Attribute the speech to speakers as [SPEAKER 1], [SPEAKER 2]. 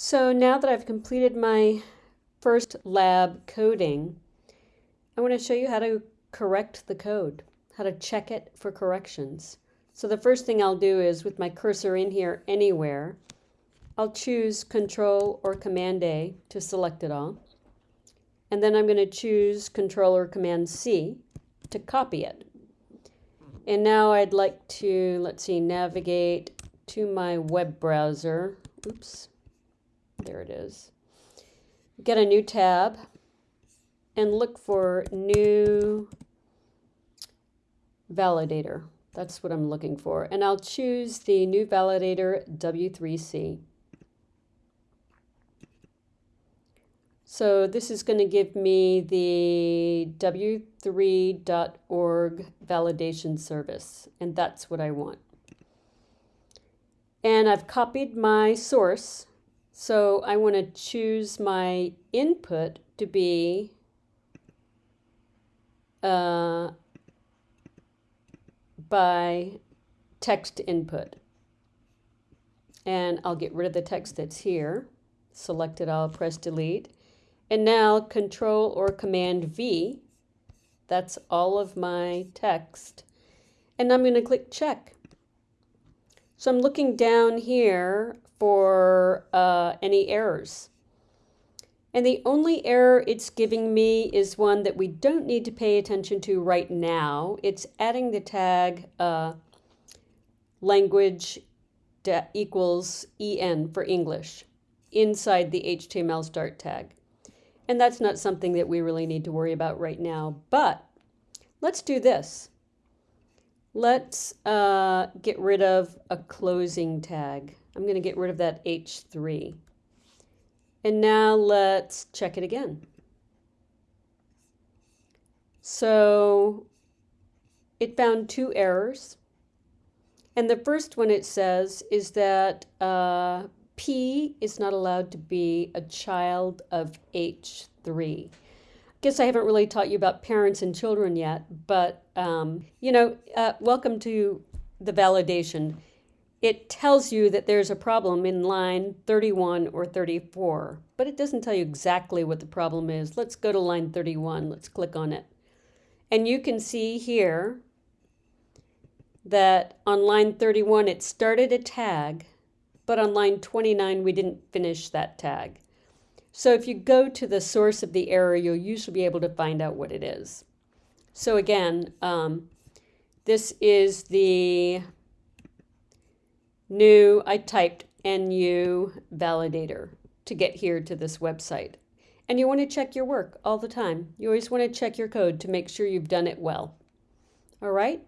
[SPEAKER 1] So now that I've completed my first lab coding, I want to show you how to correct the code, how to check it for corrections. So the first thing I'll do is with my cursor in here anywhere, I'll choose Control or Command A to select it all. And then I'm going to choose Control or Command C to copy it. And now I'd like to, let's see, navigate to my web browser. Oops, there it is. Get a new tab and look for Nu validator. That's what I'm looking for. And I'll choose the Nu validator W3C. So this is going to give me the w3.org validation service, and that's what I want. And I've copied my source, so I want to choose my input to be uh, by text input. And I'll get rid of the text that's here. Select it, I'll press delete. And now Control or Command V, that's all of my text. And I'm going to click check. So I'm looking down here for uh, any errors. And the only error it's giving me is one that we don't need to pay attention to right now. It's adding the tag uh, language equals en for English inside the HTML start tag. And that's not something that we really need to worry about right now. But let's do this. Let's uh, get rid of a closing tag. I'm going to get rid of that H3. And now let's check it again. So it found two errors. And the first one it says is that uh, P is not allowed to be a child of H3. Guess I haven't really taught you about parents and children yet, but um, you know, uh, welcome to the validation. It tells you that there's a problem in line 31 or 34, but it doesn't tell you exactly what the problem is. Let's go to line 31. Let's click on it. And you can see here that on line 31 it started a tag but on line 29 we didn't finish that tag. So if you go to the source of the error, you'll usually be able to find out what it is. So again, um, this is the new, I typed NU validator to get here to this website. And you want to check your work all the time. You always want to check your code to make sure you've done it well. All right?